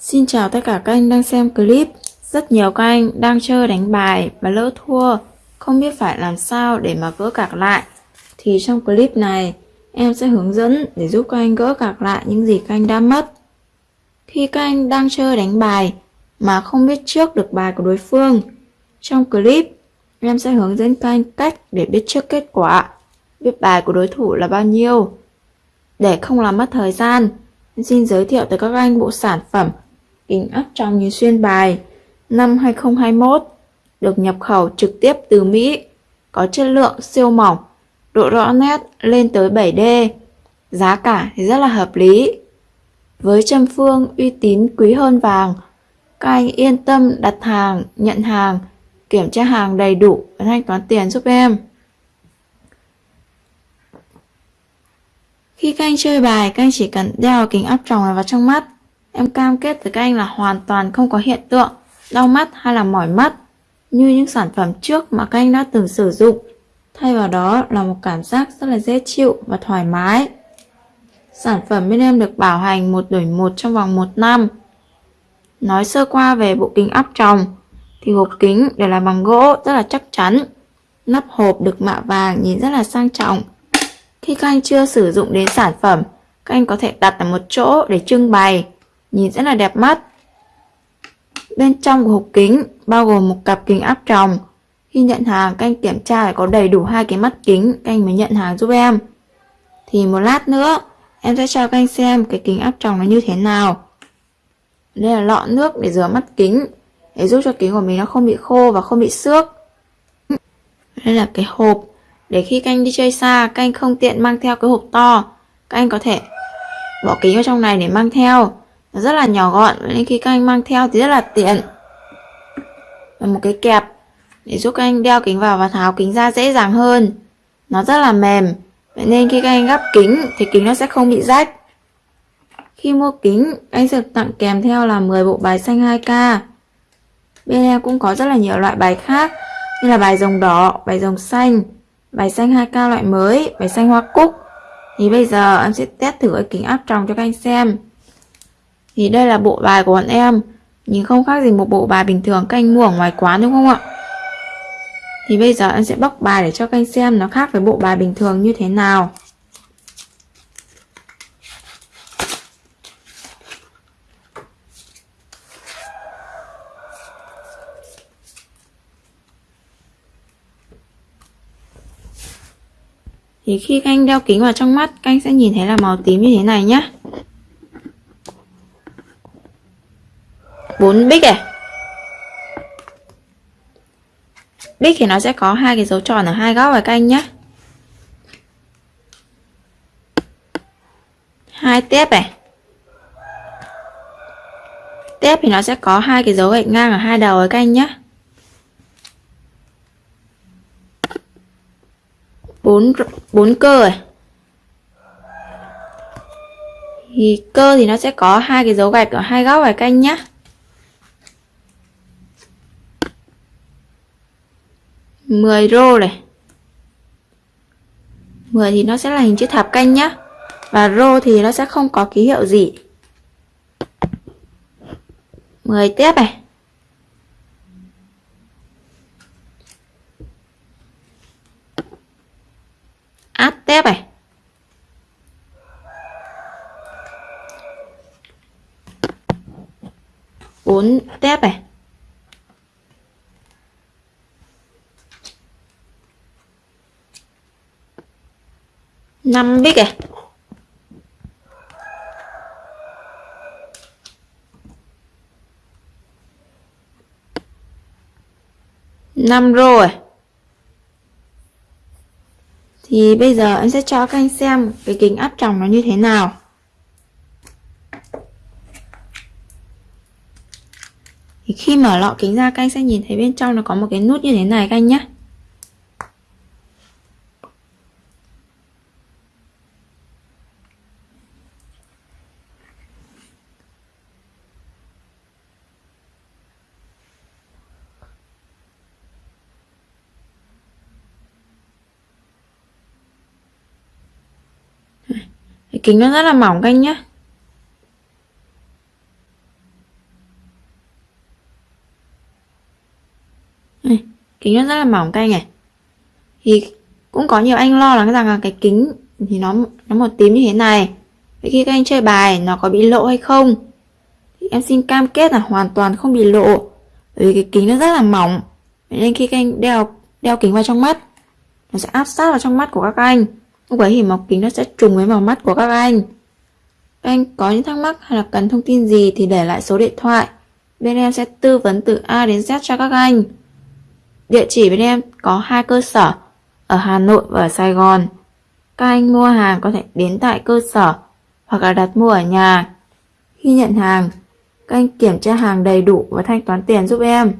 Xin chào tất cả các anh đang xem clip. Rất nhiều các anh đang chơi đánh bài và lỡ thua, không biết phải làm sao để mà gỡ cạc lại. Thì trong clip này, em sẽ hướng dẫn để giúp các anh gỡ cạc lại những gì các anh đã mất. Khi các anh đang chơi đánh bài mà không biết trước được bài của đối phương, trong clip em sẽ hướng dẫn các anh cách để biết trước kết quả, biết bài của đối thủ là bao nhiêu. Để không làm mất thời gian, xin giới thiệu tới các anh bộ sản phẩm kính áp trong như xuyên bài năm 2021 được nhập khẩu trực tiếp từ Mỹ, có chất lượng siêu mỏng, độ rõ nét lên tới 7D, giá cả thì rất là hợp lý. Với châm phương uy tín quý hơn vàng, các anh yên tâm đặt hàng, nhận hàng, kiểm tra hàng đầy đủ và thanh toán tiền giúp em. Khi các anh chơi bài, các anh chỉ cần đeo kính áp tròng này vào trong mắt. Em cam kết với các anh là hoàn toàn không có hiện tượng đau mắt hay là mỏi mắt như những sản phẩm trước mà các anh đã từng sử dụng. Thay vào đó là một cảm giác rất là dễ chịu và thoải mái. Sản phẩm bên em được bảo hành một đổi một trong vòng 1 năm. Nói sơ qua về bộ kính áp tròng thì hộp kính đều là bằng gỗ rất là chắc chắn. Nắp hộp được mạ vàng nhìn rất là sang trọng. Khi các anh chưa sử dụng đến sản phẩm, các anh có thể đặt ở một chỗ để trưng bày, nhìn rất là đẹp mắt. Bên trong của hộp kính bao gồm một cặp kính áp tròng. Khi nhận hàng, các anh kiểm tra phải có đầy đủ hai cái mắt kính, các anh mới nhận hàng giúp em. Thì một lát nữa, em sẽ cho các anh xem cái kính áp tròng nó như thế nào. Đây là lọ nước để rửa mắt kính, để giúp cho kính của mình nó không bị khô và không bị xước. Đây là cái hộp để khi các anh đi chơi xa, các anh không tiện mang theo cái hộp to, các anh có thể bỏ kính vào trong này để mang theo. Rất là nhỏ gọn, nên khi các anh mang theo thì rất là tiện. Và một cái kẹp để giúp các anh đeo kính vào và tháo kính ra dễ dàng hơn. Nó rất là mềm, vậy nên khi các anh gắp kính thì kính nó sẽ không bị rách. Khi mua kính, anh sẽ tặng kèm theo là 10 bộ bài xanh 2K. Bên em cũng có rất là nhiều loại bài khác, như là bài rồng đỏ, bài rồng xanh, bài xanh 2K loại mới, bài xanh hoa cúc. Thì bây giờ em sẽ test thử cái kính áp tròng cho các anh xem. Thì đây là bộ bài của bọn em, nhìn không khác gì một bộ bài bình thường các anh mua ở ngoài quán đúng không ạ? Thì bây giờ em sẽ bóc bài để cho các anh xem nó khác với bộ bài bình thường như thế nào. Thì khi các anh đeo kính vào trong mắt, các anh sẽ nhìn thấy là màu tím như thế này nhé. bốn bích này bích thì nó sẽ có hai cái dấu tròn ở hai góc này canh anh nhé hai tép này tép thì nó sẽ có hai cái dấu gạch ngang ở hai đầu ấy canh anh nhé bốn bốn cơ này thì cơ thì nó sẽ có hai cái dấu gạch ở hai góc này canh anh nhé 10 rô này. 10 thì nó sẽ là hình chữ thập canh nhá. Và rô thì nó sẽ không có ký hiệu gì. 10 tiếp này. Áp tép này. Bốn tép này. Năm biết kìa năm rồi. Thì bây giờ em sẽ cho các anh xem cái kính áp tròng nó như thế nào. Thì khi mở lọ kính ra, các anh sẽ nhìn thấy bên trong nó có một cái nút như thế này, các anh nhé cái kính nó rất là mỏng anh nhé kính nó rất là mỏng các anh này. Thì cũng có nhiều anh lo lắng rằng là cái kính thì nó nó một tím như thế này. Vậy khi các anh chơi bài, nó có bị lộ hay không? Thì em xin cam kết là hoàn toàn không bị lộ. Bởi vì cái kính nó rất là mỏng. Nên khi các anh đeo đeo kính vào trong mắt, nó sẽ áp sát vào trong mắt của các anh lúc ấy thì mọc kính nó sẽ trùng với màu mắt của các anh. Các anh có những thắc mắc hay là cần thông tin gì thì để lại số điện thoại. Bên em sẽ tư vấn từ A đến Z cho các anh. Địa chỉ bên em có hai cơ sở, ở Hà Nội và ở Sài Gòn. Các anh mua hàng có thể đến tại cơ sở hoặc là đặt mua ở nhà. Khi nhận hàng, các anh kiểm tra hàng đầy đủ và thanh toán tiền giúp em.